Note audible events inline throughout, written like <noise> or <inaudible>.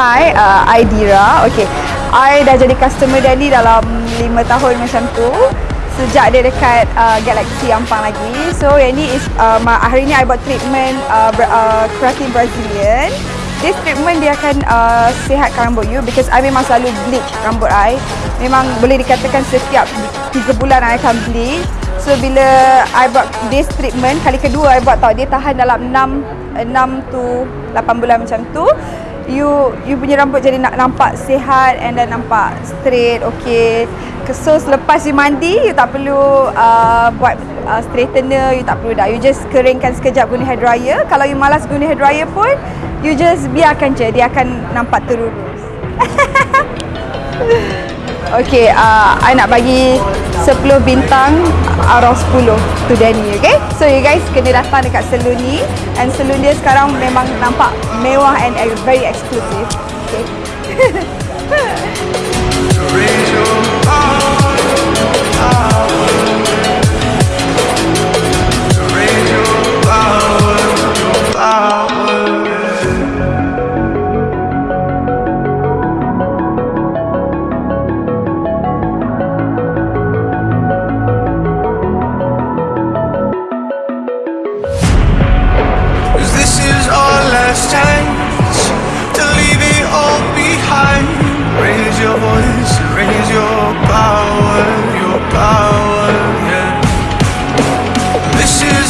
Hi, uh, I Dira. Okay, I dah jadi customer Danny dalam 5 tahun macam tu. Sejak dia dekat uh, Galaxy Ampang lagi. So, yang ni is, uh, hari ni I buat treatment uh, uh, keratin Brazilian. This treatment dia akan uh, sihatkan rambut you because I memang selalu bleach rambut I. Memang boleh dikatakan setiap 3 bulan I akan bleach. So bila I buat this treatment kali kedua I buat tau dia tahan dalam 6 6 to 8 bulan macam tu. You you punya rambut jadi nak nampak sihat and then nampak straight, okay. So selepas you mandi you tak perlu uh, buat uh, straightener, you tak perlu dah. You just keringkan sekejap guna hair dryer. Kalau you malas guna hair dryer pun you just biarkan je dia akan nampak terurus. <laughs> Okay, uh, I nak bagi 10 bintang out of 10 to Danny, okay? So you guys kena datang dekat salon ni and salon dia sekarang memang nampak mewah and very exclusive, okay? <laughs>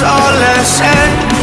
soulless end